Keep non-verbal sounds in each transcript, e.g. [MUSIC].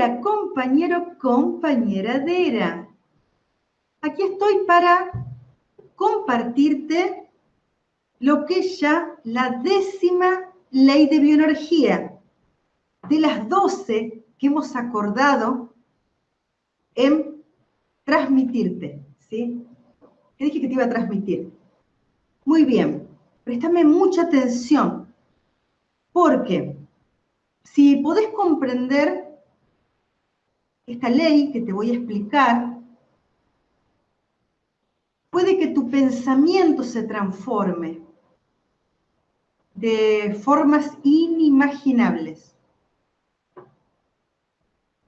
Hola compañero, compañera Dera. Aquí estoy para compartirte lo que es ya la décima ley de bioenergía, de las 12 que hemos acordado en transmitirte, ¿sí? ¿Qué dije que te iba a transmitir? Muy bien, préstame mucha atención, porque si podés comprender esta ley que te voy a explicar, puede que tu pensamiento se transforme de formas inimaginables.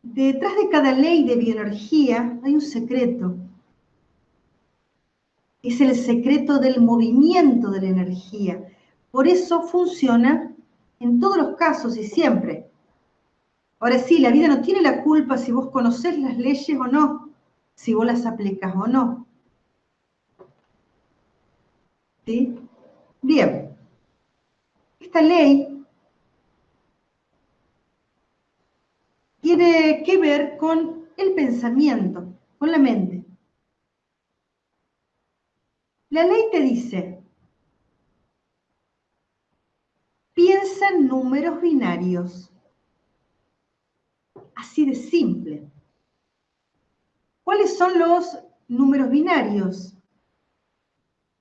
Detrás de cada ley de bioenergía hay un secreto. Es el secreto del movimiento de la energía. Por eso funciona en todos los casos y siempre. Ahora sí, la vida no tiene la culpa si vos conocés las leyes o no, si vos las aplicas o no. ¿Sí? Bien. Esta ley tiene que ver con el pensamiento, con la mente. La ley te dice, piensa en números binarios. Así de simple. ¿Cuáles son los números binarios?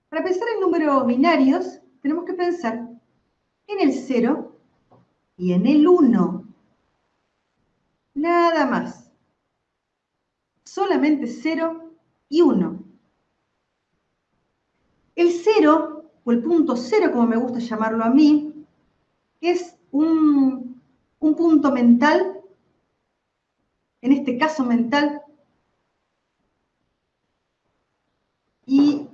Para pensar en números binarios, tenemos que pensar en el 0 y en el 1. Nada más. Solamente 0 y 1. El 0, o el punto 0, como me gusta llamarlo a mí, es un, un punto mental en este caso mental. Y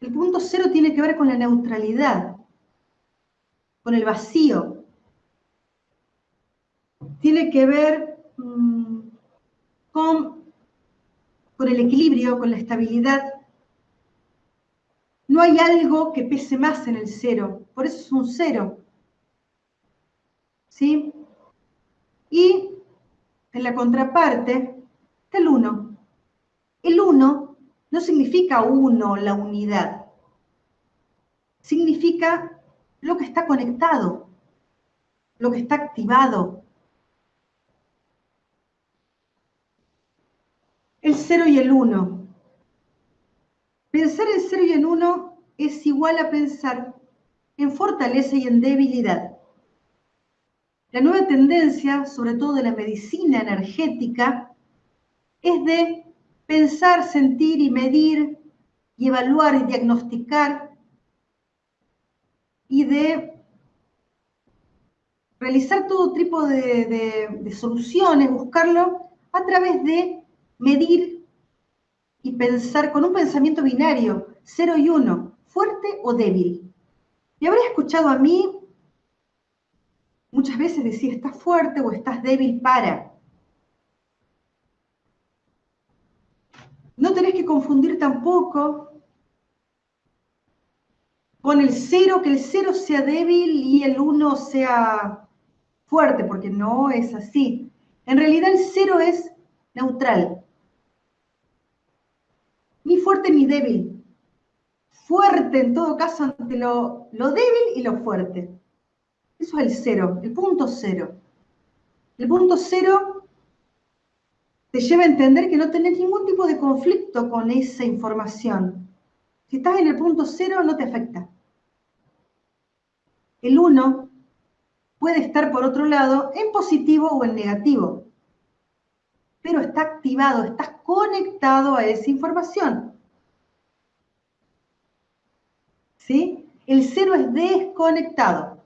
el punto cero tiene que ver con la neutralidad, con el vacío. Tiene que ver mm, con, con el equilibrio, con la estabilidad. No hay algo que pese más en el cero, por eso es un cero. ¿Sí? Y en la contraparte está el 1. El 1 no significa uno, la unidad. Significa lo que está conectado, lo que está activado. El 0 y el 1. Pensar en 0 y en 1 es igual a pensar en fortaleza y en debilidad. La nueva tendencia, sobre todo de la medicina energética, es de pensar, sentir y medir y evaluar y diagnosticar y de realizar todo tipo de, soluciones, buscarlo a través de medir y pensar con un pensamiento binario, cero y uno, fuerte o débil. Y habré escuchado a mí Muchas veces decía, estás fuerte o estás débil para. No tenés que confundir tampoco con el cero, que el cero sea débil y el uno sea fuerte, porque no es así. En realidad el cero es neutral. Ni fuerte ni débil. Fuerte en todo caso ante lo, lo débil y lo fuerte. Eso es el cero, el punto cero. El punto cero te lleva a entender que no tenés ningún tipo de conflicto con esa información. Si estás en el punto cero, no te afecta. El uno puede estar, por otro lado, en positivo o en negativo. Pero está activado, estás conectado a esa información. ¿Sí? El cero es desconectado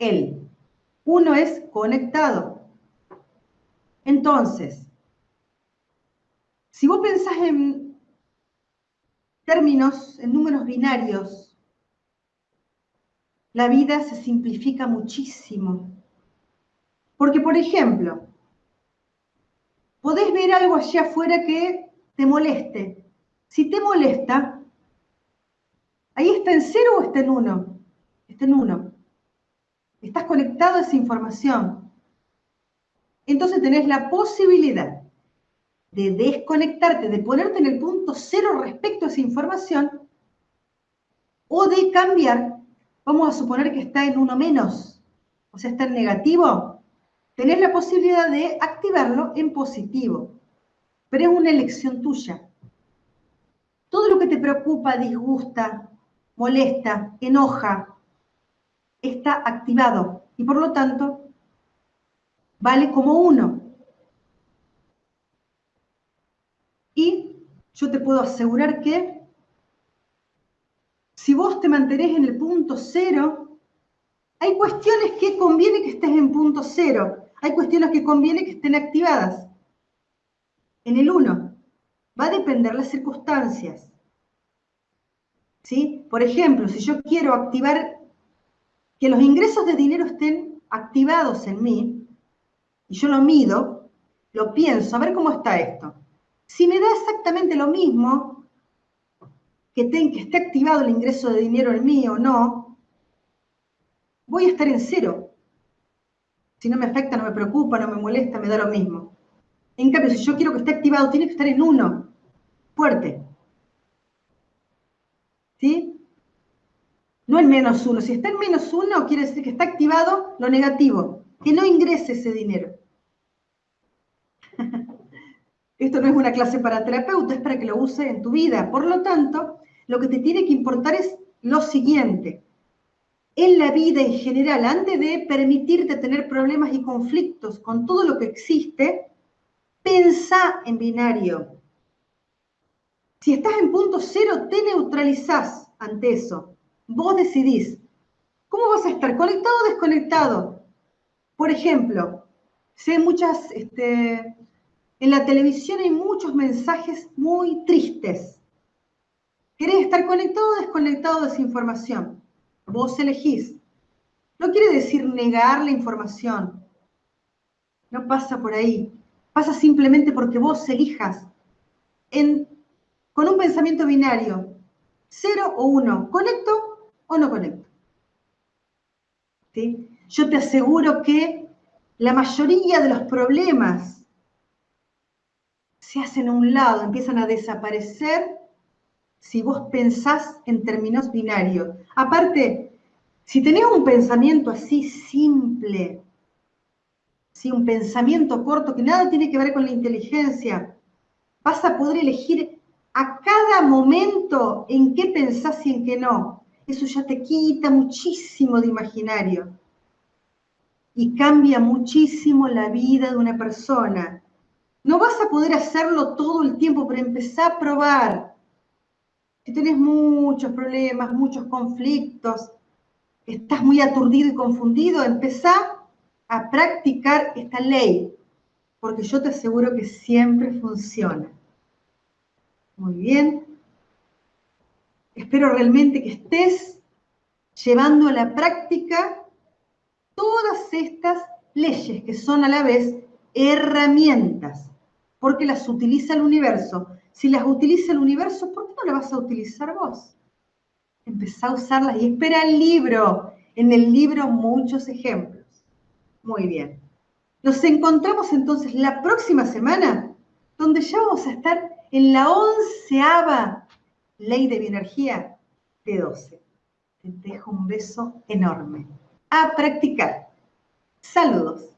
él. Uno es conectado. Entonces, si vos pensás en términos, en números binarios, la vida se simplifica muchísimo. Porque, por ejemplo, podés ver algo allá afuera que te moleste. Si te molesta, ahí está en cero o está en uno. Está en uno. Estás conectado a esa información. entonces tenés la posibilidad de desconectarte, de ponerte en el punto cero respecto a esa información, o de cambiar, vamos a suponer que está en uno menos, o sea, está en negativo, tenés la posibilidad de activarlo en positivo, pero es una elección tuya. Todo lo que te preocupa, disgusta, molesta, enoja, está activado y por lo tanto vale como uno. Y yo te puedo asegurar que si vos te mantenés en el punto cero, hay cuestiones que conviene que estés en punto cero, hay cuestiones que conviene que estén activadas. En el uno, va a depender las circunstancias. ¿Sí? Por ejemplo, si yo quiero activar que los ingresos de dinero estén activados en mí, y yo lo mido, lo pienso, a ver cómo está esto. Si me da exactamente lo mismo, que, que esté activado el ingreso de dinero en mí o no, voy a estar en cero. Si no me afecta, no me preocupa, no me molesta, me da lo mismo. En cambio, si yo quiero que esté activado, tiene que estar en uno, fuerte. ¿Sí? No en menos uno. Si está en menos uno, quiere decir que está activado lo negativo, que no ingrese ese dinero. [LAUGHS] Esto no es una clase para terapeuta, es para que lo use en tu vida. Por lo tanto, lo que te tiene que importar es lo siguiente. En la vida en general, antes de permitirte tener problemas y conflictos con todo lo que existe, pensa en binario. Si estás en punto cero, te neutralizás ante eso. Vos decidís. ¿Cómo vas a estar? ¿Conectado o desconectado? Por ejemplo, sé muchas, este, en la televisión hay muchos mensajes muy tristes. ¿Querés estar conectado o desconectado de esa información? Vos elegís. No quiere decir negar la información. No pasa por ahí. Pasa simplemente porque vos elijas con un pensamiento binario, cero o uno. ¿Conecto o no conecto. ¿Sí? Yo te aseguro que la mayoría de los problemas se hacen a un lado, empiezan a desaparecer si vos pensás en términos binarios. Aparte, si tenés un pensamiento así simple, ¿sí? un pensamiento corto que nada tiene que ver con la inteligencia, vas a poder elegir a cada momento en qué pensás y en qué no eso ya te quita muchísimo de imaginario y cambia muchísimo la vida de una persona. No vas a poder hacerlo todo el tiempo, pero empezá a probar. Si tenés muchos problemas, muchos conflictos, estás muy aturdido y confundido, empezá a practicar esta ley, porque yo te aseguro que siempre funciona. Muy bien. Espero realmente que estés llevando a la práctica todas estas leyes que son a la vez herramientas, porque las utiliza el universo. Si las utiliza el universo, ¿por qué no las vas a utilizar vos? Empezá a usarlas y espera el libro. En el libro muchos ejemplos. Muy bien. Nos encontramos entonces la próxima semana, donde ya vamos a estar en la onceava Ley de Bioenergía de 12. Te dejo un beso enorme. A practicar. Saludos.